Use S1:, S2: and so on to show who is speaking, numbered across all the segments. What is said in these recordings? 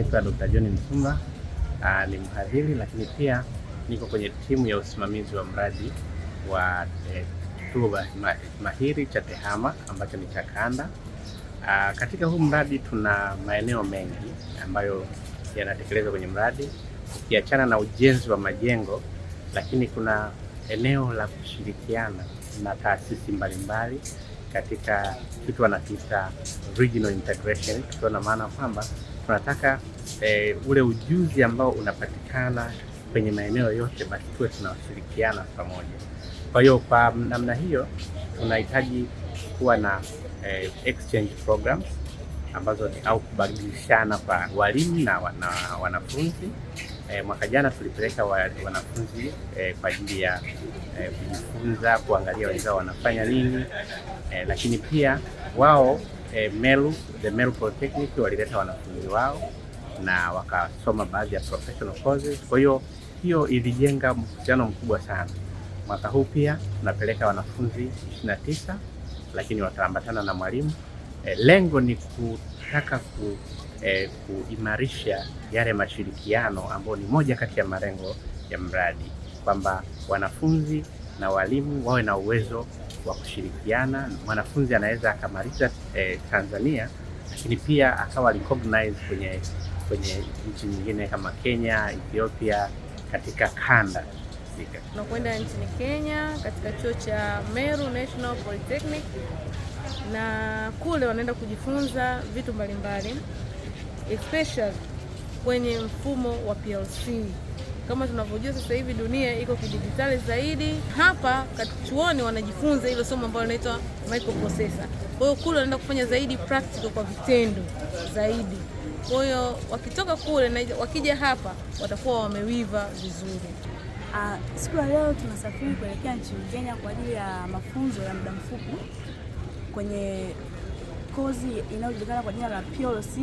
S1: naitwa Dr. John Msumba, ni mhadhiri lakini pia niko kwenye timu ya usimamizi wa mradi wa kituo eh, mahiri cha TEHAMA ambacho ni cha kanda. Aa, katika huu mradi tuna maeneo mengi ambayo yanatekelezwa kwenye mradi, ukiachana na ujenzi wa majengo, lakini kuna eneo la kushirikiana na taasisi mbalimbali katika kitu wanakiita regional integration, tukiwa na maana kwamba tunataka eh, ule ujuzi ambao unapatikana kwenye maeneo yote basi tuwe tunashirikiana pamoja. Kwa hiyo kwa namna hiyo tunahitaji kuwa na eh, exchange programs ambazo ni au kubadilishana kwa walimu na, na wanafunzi. e, mwaka jana tulipeleka wa, wanafunzi e, kwa ajili ya e, kujifunza kuangalia wenzao wanafanya nini e, lakini pia wao eh, Meru, the Meru Polytechnic walileta wanafunzi wao na wakasoma baadhi ya professional courses. Kwa hiyo hiyo ilijenga mkutano mkubwa sana. Mwaka huu pia tunapeleka wanafunzi 29 lakini wataambatana na mwalimu. E, lengo ni kutaka ku, e, kuimarisha yale mashirikiano ambayo ni moja kati ya malengo ya mradi, kwamba wanafunzi na walimu wawe na uwezo wa kushirikiana. Mwanafunzi anaweza akamaliza eh, Tanzania lakini pia akawa recognized kwenye kwenye nchi nyingine kama Kenya, Ethiopia katika kanda.
S2: Tunakwenda nchini Kenya katika chuo cha Meru National Polytechnic, na kule wanaenda kujifunza vitu mbalimbali especially kwenye mfumo wa PLC. Kama tunavyojua sasa hivi dunia iko kidijitali zaidi. Hapa chuoni wanajifunza hilo somo ambalo linaitwa microprocessor. Kwa hiyo kule wanaenda kufanya zaidi practical kwa vitendo zaidi. Kwa hiyo wakitoka kule na wakija hapa watakuwa wamewiva vizuri.
S3: Uh, siku ya leo tunasafiri kuelekea nchini Kenya kwa ajili ya mafunzo ya muda mfupi kwenye kozi inayojulikana kwa jina la PLC,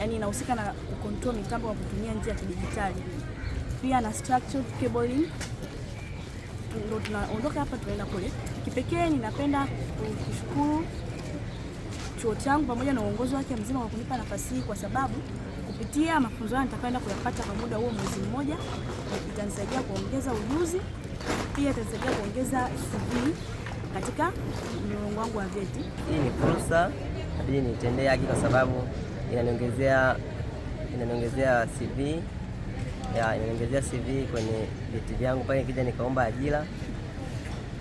S3: yani inahusika na kucontrol mitambo kwa kutumia njia ya kidijitali, pia na structured cabling. Ndio tunaondoka hapa tunaenda kule. Kipekee ninapenda kushukuru chuo changu pamoja na uongozi wake mzima kwa kunipa nafasi hii, kwa sababu kupitia mafunzo haya nitakayoenda kuyapata kwa muda huo mwezi mmoja, itanisaidia kuongeza ujuzi, pia itanisaidia kuongeza CV katika mlolongo wangu wa vyeti.
S4: Hii ni fursa inabidi nitendee haki kwa sababu inaniongezea inaniongezea CV ya inaniongezea CV kwenye vyeti vyangu pale kija nikaomba ajira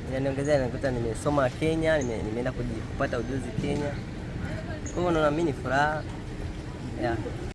S4: inaniongezea, nakuta nimesoma Kenya, nimeenda kupata ujuzi Kenya. Kwa hiyo naona mimi ni furaha.